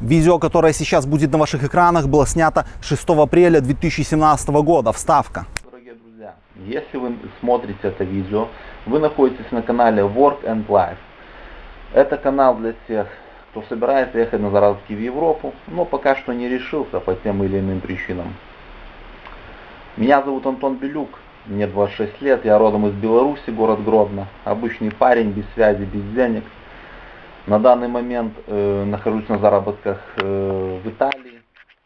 Видео, которое сейчас будет на ваших экранах, было снято 6 апреля 2017 года. Вставка. Дорогие друзья, если вы смотрите это видео, вы находитесь на канале Work and Life. Это канал для тех, кто собирается ехать на заработки в Европу, но пока что не решился по тем или иным причинам. Меня зовут Антон Белюк, мне 26 лет, я родом из Беларуси, город Гродно. Обычный парень, без связи, без денег. На данный момент э, нахожусь на заработках э, в Италии,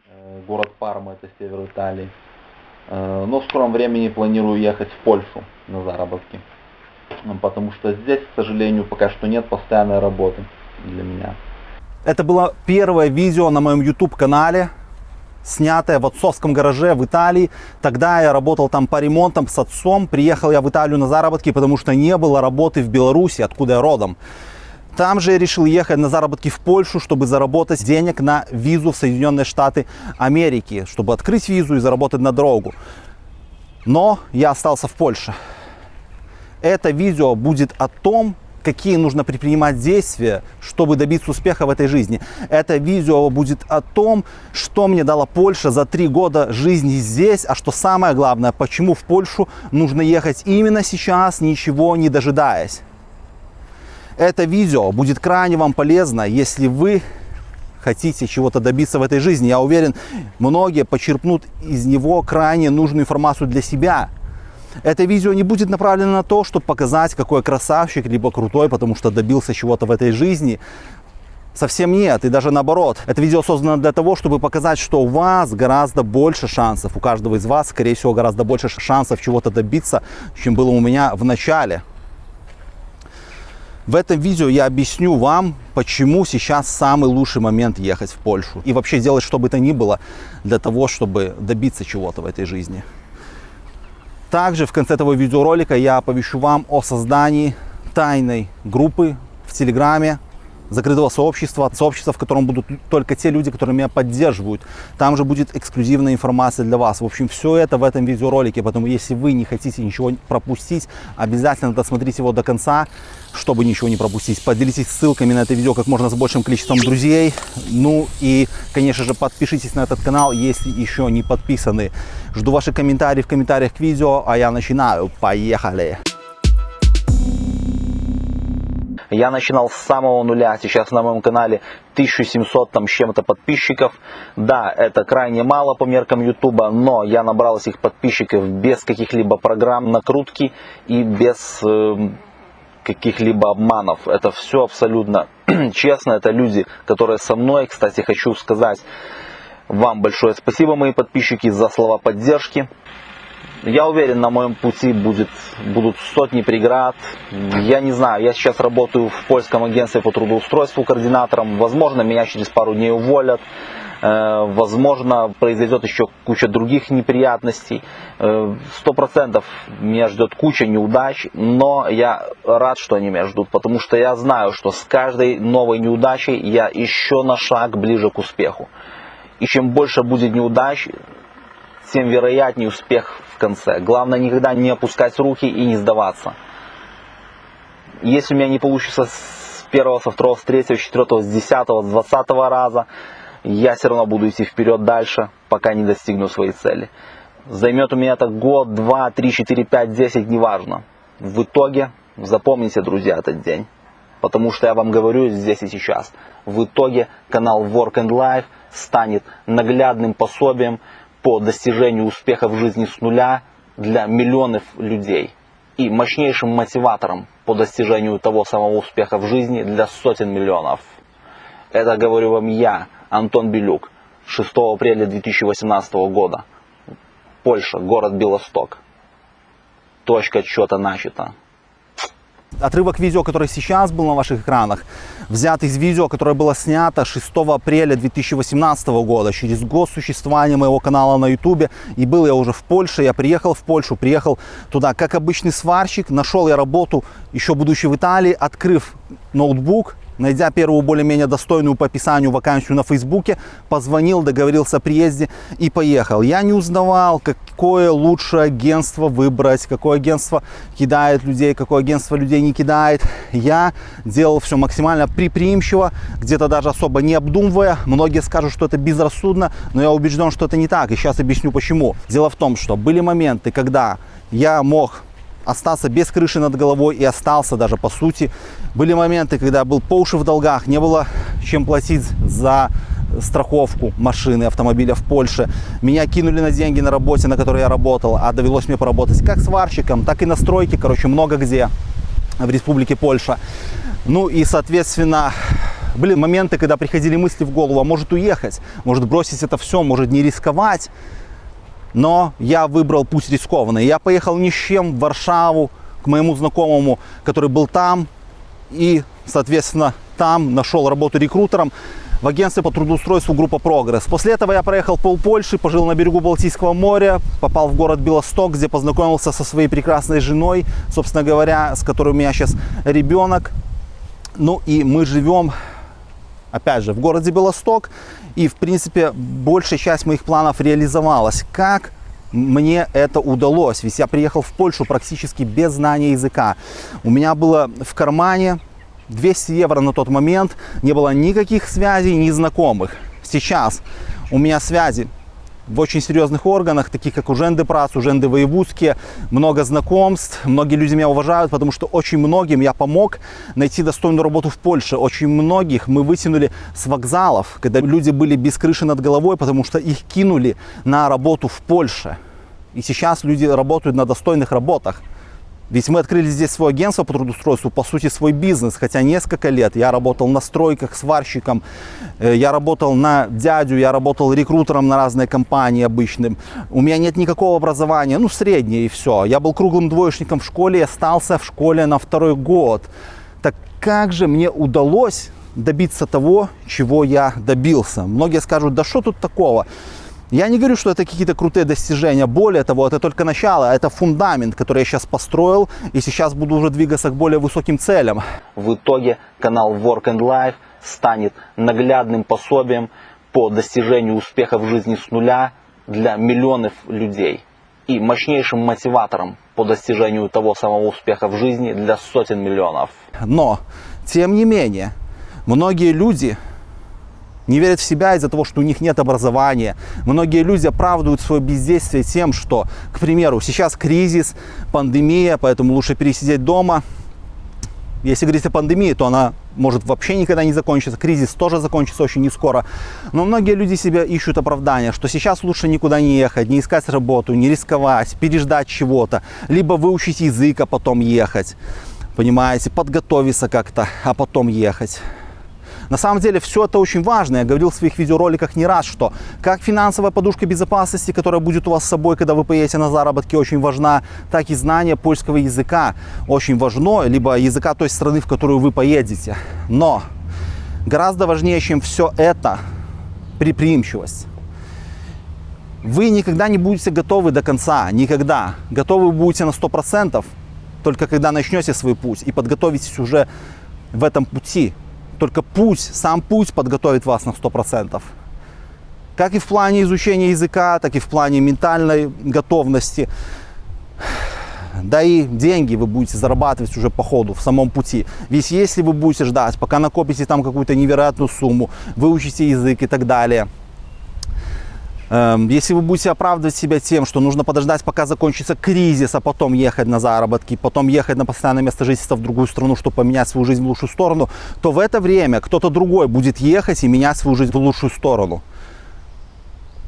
э, город Парма, это север Италии. Э, но в скором времени планирую ехать в Польшу на заработки. Потому что здесь, к сожалению, пока что нет постоянной работы для меня. Это было первое видео на моем YouTube канале, снятое в отцовском гараже в Италии. Тогда я работал там по ремонтам с отцом. Приехал я в Италию на заработки, потому что не было работы в Беларуси, откуда я родом. Там же я решил ехать на заработки в Польшу, чтобы заработать денег на визу в Соединенные Штаты Америки, чтобы открыть визу и заработать на дорогу. Но я остался в Польше. Это видео будет о том, какие нужно предпринимать действия, чтобы добиться успеха в этой жизни. Это видео будет о том, что мне дала Польша за три года жизни здесь, а что самое главное, почему в Польшу нужно ехать именно сейчас, ничего не дожидаясь. Это видео будет крайне вам полезно, если вы хотите чего-то добиться в этой жизни. Я уверен, многие почерпнут из него крайне нужную информацию для себя. Это видео не будет направлено на то, чтобы показать, какой красавчик, либо крутой, потому что добился чего-то в этой жизни. Совсем нет, и даже наоборот. Это видео создано для того, чтобы показать, что у вас гораздо больше шансов, у каждого из вас, скорее всего, гораздо больше шансов чего-то добиться, чем было у меня в начале. В этом видео я объясню вам, почему сейчас самый лучший момент ехать в Польшу. И вообще делать что бы то ни было для того, чтобы добиться чего-то в этой жизни. Также в конце этого видеоролика я оповещу вам о создании тайной группы в Телеграме, закрытого сообщества, сообщества, в котором будут только те люди, которые меня поддерживают. Там же будет эксклюзивная информация для вас. В общем, все это в этом видеоролике, поэтому если вы не хотите ничего пропустить, обязательно досмотрите его до конца, чтобы ничего не пропустить. Поделитесь ссылками на это видео как можно с большим количеством друзей. Ну и, конечно же, подпишитесь на этот канал, если еще не подписаны. Жду ваши комментарии в комментариях к видео, а я начинаю. Поехали! Я начинал с самого нуля, сейчас на моем канале 1700 там с чем-то подписчиков. Да, это крайне мало по меркам ютуба, но я набрал этих подписчиков без каких-либо программ накрутки и без э, каких-либо обманов. Это все абсолютно честно, это люди, которые со мной. Кстати, хочу сказать вам большое спасибо, мои подписчики, за слова поддержки. Я уверен, на моем пути будет, будут сотни преград. Я не знаю, я сейчас работаю в польском агентстве по трудоустройству координатором. Возможно, меня через пару дней уволят. Э, возможно, произойдет еще куча других неприятностей. Э, сто процентов меня ждет куча неудач, но я рад, что они меня ждут, потому что я знаю, что с каждой новой неудачей я еще на шаг ближе к успеху. И чем больше будет неудач, тем вероятнее успех конце. Главное никогда не опускать руки и не сдаваться. Если у меня не получится с первого, со второго, с третьего, с четвертого, с десятого, с двадцатого раза, я все равно буду идти вперед дальше, пока не достигну своей цели. Займет у меня это год, два, три, четыре, пять, десять, неважно. В итоге, запомните, друзья, этот день. Потому что я вам говорю здесь и сейчас. В итоге канал Work and Life станет наглядным пособием по достижению успеха в жизни с нуля для миллионов людей и мощнейшим мотиватором по достижению того самого успеха в жизни для сотен миллионов. Это говорю вам я, Антон Белюк, 6 апреля 2018 года. Польша, город Белосток. Точка отсчета начата. Отрывок видео, который сейчас был на ваших экранах, взят из видео, которое было снято 6 апреля 2018 года, через год существования моего канала на YouTube. И был я уже в Польше, я приехал в Польшу, приехал туда как обычный сварщик, нашел я работу, еще будучи в Италии, открыв ноутбук найдя первую более-менее достойную по описанию вакансию на Фейсбуке, позвонил, договорился о приезде и поехал. Я не узнавал, какое лучшее агентство выбрать, какое агентство кидает людей, какое агентство людей не кидает. Я делал все максимально предприимчиво, где-то даже особо не обдумывая. Многие скажут, что это безрассудно, но я убежден, что это не так. И сейчас объясню почему. Дело в том, что были моменты, когда я мог остаться без крыши над головой и остался даже по сути. Были моменты, когда был по уши в долгах, не было чем платить за страховку машины, автомобиля в Польше. Меня кинули на деньги на работе, на которой я работал, а довелось мне поработать как сварщиком, так и на стройке, короче, много где в республике Польша. Ну и, соответственно, были моменты, когда приходили мысли в голову, а может уехать, может бросить это все, может не рисковать. Но я выбрал путь рискованный. Я поехал ни с чем в Варшаву к моему знакомому, который был там. И, соответственно, там нашел работу рекрутером в агентстве по трудоустройству группа «Прогресс». После этого я проехал пол Польши, пожил на берегу Балтийского моря, попал в город Белосток, где познакомился со своей прекрасной женой, собственно говоря, с которой у меня сейчас ребенок. Ну и мы живем, опять же, в городе Белосток. И, в принципе, большая часть моих планов реализовалась. Как мне это удалось? Ведь я приехал в Польшу практически без знания языка. У меня было в кармане 200 евро на тот момент. Не было никаких связей, ни знакомых. Сейчас у меня связи в очень серьезных органах, таких как Уженды Прац, Уженды Воевудские, много знакомств, многие люди меня уважают, потому что очень многим я помог найти достойную работу в Польше. Очень многих мы вытянули с вокзалов, когда люди были без крыши над головой, потому что их кинули на работу в Польше. И сейчас люди работают на достойных работах. Ведь мы открыли здесь свое агентство по трудоустройству, по сути свой бизнес, хотя несколько лет я работал на стройках, сварщиком, э, я работал на дядю, я работал рекрутером на разные компании обычным. У меня нет никакого образования, ну среднее и все. Я был круглым двоечником в школе и остался в школе на второй год. Так как же мне удалось добиться того, чего я добился? Многие скажут, да что тут такого? Я не говорю, что это какие-то крутые достижения. Более того, это только начало, это фундамент, который я сейчас построил, и сейчас буду уже двигаться к более высоким целям. В итоге канал Work and Life станет наглядным пособием по достижению успеха в жизни с нуля для миллионов людей и мощнейшим мотиватором по достижению того самого успеха в жизни для сотен миллионов. Но, тем не менее, многие люди не верят в себя из-за того, что у них нет образования. Многие люди оправдывают свое бездействие тем, что, к примеру, сейчас кризис, пандемия, поэтому лучше пересидеть дома. Если говорить о пандемии, то она может вообще никогда не закончиться. Кризис тоже закончится очень не скоро. Но многие люди себя ищут оправдания, что сейчас лучше никуда не ехать, не искать работу, не рисковать, переждать чего-то. Либо выучить язык, а потом ехать. Понимаете, подготовиться как-то, а потом ехать. На самом деле все это очень важно. Я говорил в своих видеороликах не раз, что как финансовая подушка безопасности, которая будет у вас с собой, когда вы поедете на заработки, очень важна, так и знание польского языка очень важно, либо языка той страны, в которую вы поедете. Но гораздо важнее, чем все это, предприимчивость. Вы никогда не будете готовы до конца, никогда. Готовы вы будете на 100%, только когда начнете свой путь и подготовитесь уже в этом пути. Только путь, сам путь подготовит вас на 100%. Как и в плане изучения языка, так и в плане ментальной готовности. Да и деньги вы будете зарабатывать уже по ходу, в самом пути. Ведь если вы будете ждать, пока накопите там какую-то невероятную сумму, выучите язык и так далее – если вы будете оправдывать себя тем, что нужно подождать, пока закончится кризис, а потом ехать на заработки, потом ехать на постоянное место жительства в другую страну, чтобы поменять свою жизнь в лучшую сторону, то в это время кто-то другой будет ехать и менять свою жизнь в лучшую сторону.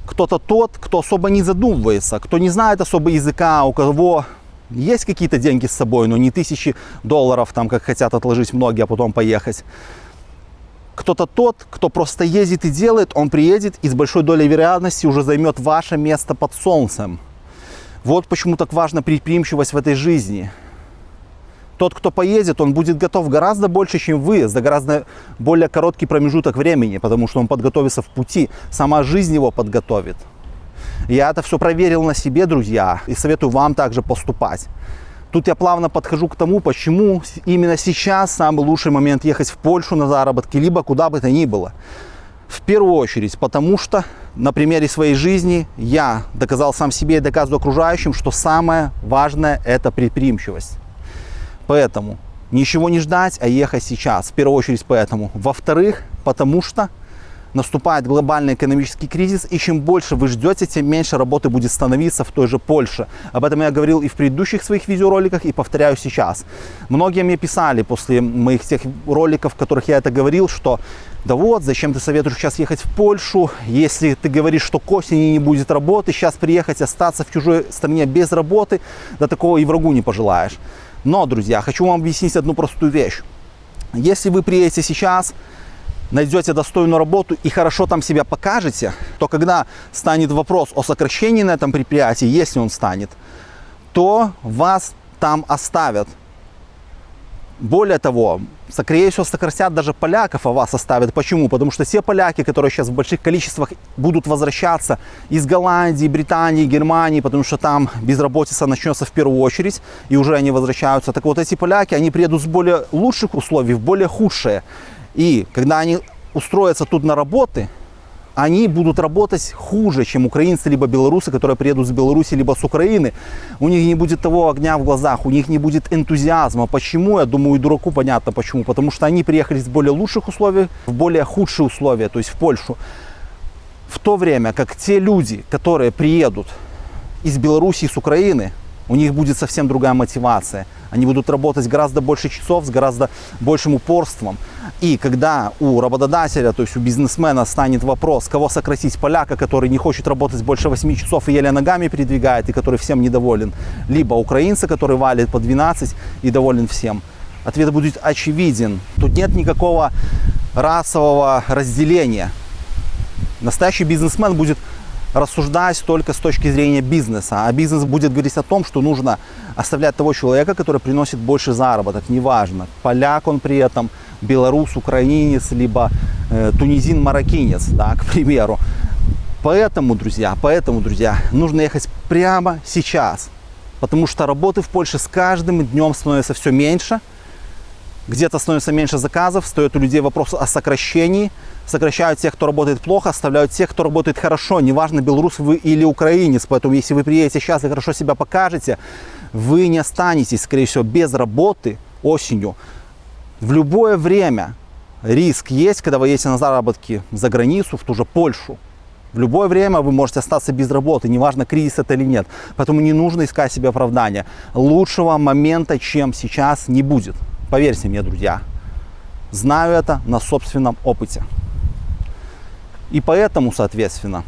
Кто-то тот, кто особо не задумывается, кто не знает особо языка, у кого есть какие-то деньги с собой, но не тысячи долларов, там, как хотят отложить многие, а потом поехать кто-то тот, кто просто ездит и делает, он приедет и с большой долей вероятности уже займет ваше место под солнцем. Вот почему так важна предприимчивость в этой жизни. Тот, кто поедет, он будет готов гораздо больше, чем вы, за гораздо более короткий промежуток времени, потому что он подготовится в пути, сама жизнь его подготовит. Я это все проверил на себе, друзья, и советую вам также поступать. Тут я плавно подхожу к тому, почему именно сейчас самый лучший момент ехать в Польшу на заработки, либо куда бы то ни было. В первую очередь, потому что на примере своей жизни я доказал сам себе и доказываю окружающим, что самое важное это предприимчивость. Поэтому ничего не ждать, а ехать сейчас. В первую очередь поэтому. Во-вторых, потому что наступает глобальный экономический кризис, и чем больше вы ждете, тем меньше работы будет становиться в той же Польше. Об этом я говорил и в предыдущих своих видеороликах, и повторяю сейчас. Многие мне писали после моих тех роликов, в которых я это говорил, что да вот, зачем ты советуешь сейчас ехать в Польшу, если ты говоришь, что к осени не будет работы, сейчас приехать, остаться в чужой стране без работы, да такого и врагу не пожелаешь. Но, друзья, хочу вам объяснить одну простую вещь. Если вы приедете сейчас, найдете достойную работу и хорошо там себя покажете, то когда станет вопрос о сокращении на этом предприятии, если он станет, то вас там оставят. Более того, скорее всего, сократят даже поляков, а вас оставят. Почему? Потому что все поляки, которые сейчас в больших количествах будут возвращаться из Голландии, Британии, Германии, потому что там безработица начнется в первую очередь, и уже они возвращаются. Так вот, эти поляки, они приедут с более лучших условий в более худшие. И когда они устроятся тут на работы, они будут работать хуже, чем украинцы либо белорусы, которые приедут с Беларуси либо с Украины. У них не будет того огня в глазах, у них не будет энтузиазма. Почему? Я думаю, и дураку понятно почему. Потому что они приехали с более лучших условий в более худшие условия, то есть в Польшу. В то время как те люди, которые приедут из Беларуси с Украины, у них будет совсем другая мотивация. Они будут работать гораздо больше часов, с гораздо большим упорством. И когда у работодателя, то есть у бизнесмена станет вопрос, кого сократить, поляка, который не хочет работать больше 8 часов и еле ногами передвигает, и который всем недоволен, либо украинца, который валит по 12 и доволен всем, ответ будет очевиден. Тут нет никакого расового разделения. Настоящий бизнесмен будет рассуждать только с точки зрения бизнеса. А бизнес будет говорить о том, что нужно оставлять того человека, который приносит больше заработок. Неважно, поляк он при этом, белорус, украинец, либо э, тунизин, мароккинец, да, к примеру. Поэтому, друзья, поэтому, друзья, нужно ехать прямо сейчас. Потому что работы в Польше с каждым днем становится все меньше – где-то становится меньше заказов, стоит у людей вопрос о сокращении. Сокращают тех, кто работает плохо, оставляют тех, кто работает хорошо. Неважно, белорус вы или украинец. Поэтому, если вы приедете сейчас и хорошо себя покажете, вы не останетесь, скорее всего, без работы осенью. В любое время риск есть, когда вы едете на заработки за границу, в ту же Польшу. В любое время вы можете остаться без работы, неважно, кризис это или нет. Поэтому не нужно искать себе оправдания. Лучшего момента, чем сейчас, не будет. Поверьте мне, друзья, знаю это на собственном опыте. И поэтому, соответственно,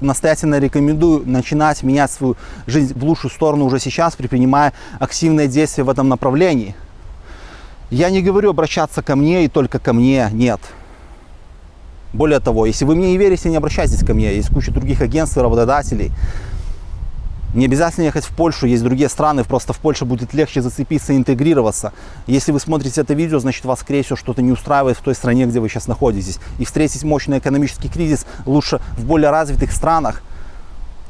настоятельно рекомендую начинать менять свою жизнь в лучшую сторону уже сейчас, предпринимая активные действия в этом направлении. Я не говорю обращаться ко мне и только ко мне, нет. Более того, если вы мне не верите, не обращайтесь ко мне. Есть куча других агентств и работодателей, не обязательно ехать в Польшу, есть другие страны, просто в Польше будет легче зацепиться и интегрироваться. Если вы смотрите это видео, значит вас, скорее всего, что-то не устраивает в той стране, где вы сейчас находитесь. И встретить мощный экономический кризис лучше в более развитых странах,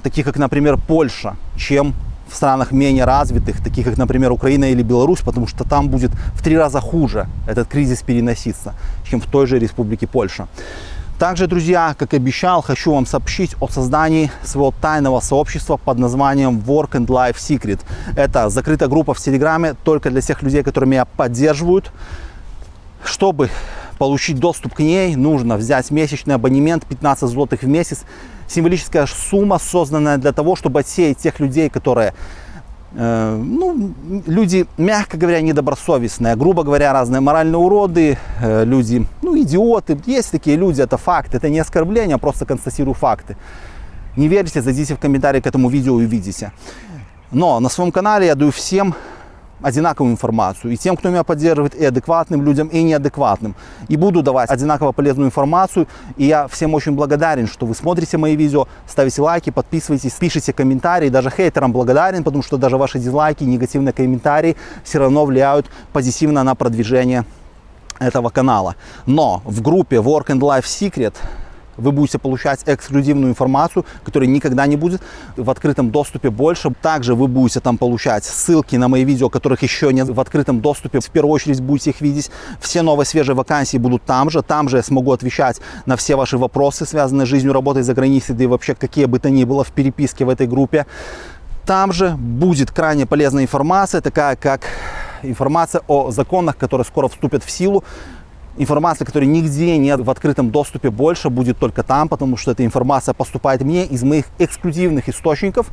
таких как, например, Польша, чем в странах менее развитых, таких как, например, Украина или Беларусь, потому что там будет в три раза хуже этот кризис переноситься, чем в той же республике Польша. Также, друзья, как и обещал, хочу вам сообщить о создании своего тайного сообщества под названием Work and Life Secret. Это закрытая группа в Телеграме только для тех людей, которые меня поддерживают. Чтобы получить доступ к ней, нужно взять месячный абонемент 15 злотых в месяц. Символическая сумма, созданная для того, чтобы отсеять тех людей, которые ну, люди, мягко говоря, недобросовестные, грубо говоря, разные моральные уроды, э, люди, ну, идиоты. Есть такие люди, это факт, это не оскорбление, а просто констатирую факты. Не верите, зайдите в комментарии к этому видео и увидите. Но на своем канале я даю всем одинаковую информацию. И тем, кто меня поддерживает, и адекватным людям, и неадекватным. И буду давать одинаково полезную информацию. И я всем очень благодарен, что вы смотрите мои видео, ставите лайки, подписывайтесь, пишите комментарии. Даже хейтерам благодарен, потому что даже ваши дизлайки, негативные комментарии все равно влияют позитивно на продвижение этого канала. Но в группе Work and Life Secret вы будете получать эксклюзивную информацию, которая никогда не будет в открытом доступе больше. Также вы будете там получать ссылки на мои видео, которых еще нет в открытом доступе. В первую очередь будете их видеть. Все новые свежие вакансии будут там же. Там же я смогу отвечать на все ваши вопросы, связанные с жизнью, работой за границей, да и вообще какие бы то ни было в переписке в этой группе. Там же будет крайне полезная информация, такая как информация о законах, которые скоро вступят в силу. Информация, которой нигде нет в открытом доступе больше, будет только там, потому что эта информация поступает мне из моих эксклюзивных источников.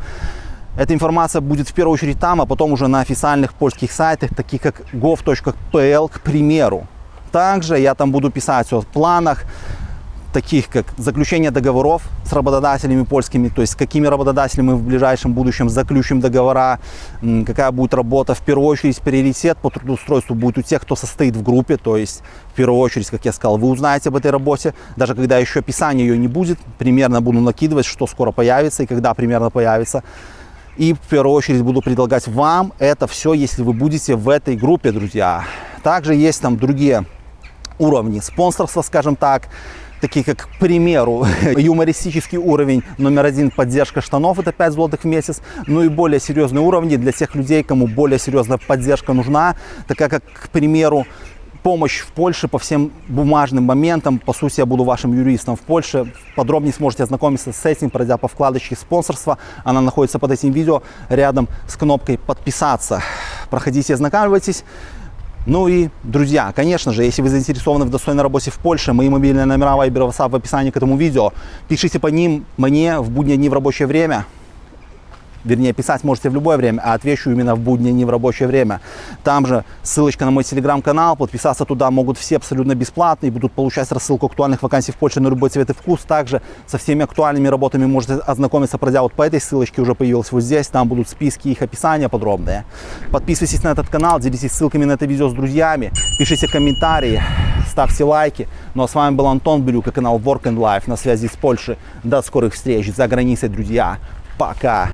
Эта информация будет в первую очередь там, а потом уже на официальных польских сайтах, таких как gov.pl, к примеру. Также я там буду писать о планах, таких как заключение договоров с работодателями польскими, то есть с какими работодателями мы в ближайшем будущем заключим договора, какая будет работа. В первую очередь приоритет по трудоустройству будет у тех, кто состоит в группе, то есть в первую очередь, как я сказал, вы узнаете об этой работе, даже когда еще описания ее не будет, примерно буду накидывать, что скоро появится и когда примерно появится. И в первую очередь буду предлагать вам это все, если вы будете в этой группе, друзья. Также есть там другие уровни спонсорства, скажем так, такие как, к примеру, юмористический уровень номер один поддержка штанов, это 5 злотых в месяц, ну и более серьезные уровни для тех людей, кому более серьезная поддержка нужна, такая как, к примеру, помощь в Польше по всем бумажным моментам. По сути, я буду вашим юристом в Польше. Подробнее сможете ознакомиться с этим, пройдя по вкладочке спонсорства. Она находится под этим видео рядом с кнопкой подписаться. Проходите, ознакомьтесь. Ну и, друзья, конечно же, если вы заинтересованы в достойной работе в Польше, мои мобильные номера Viber WhatsApp в описании к этому видео. Пишите по ним мне в будние дни в рабочее время вернее, писать можете в любое время, а отвечу именно в будние дни в рабочее время. Там же ссылочка на мой телеграм-канал, подписаться туда могут все абсолютно бесплатно и будут получать рассылку актуальных вакансий в Польше на любой цвет и вкус. Также со всеми актуальными работами можете ознакомиться, пройдя вот по этой ссылочке, уже появилась вот здесь, там будут списки, их описания подробные. Подписывайтесь на этот канал, делитесь ссылками на это видео с друзьями, пишите комментарии, ставьте лайки. Ну а с вами был Антон Белюк и канал Work and Life на связи с Польшей. До скорых встреч за границей, друзья. Пока!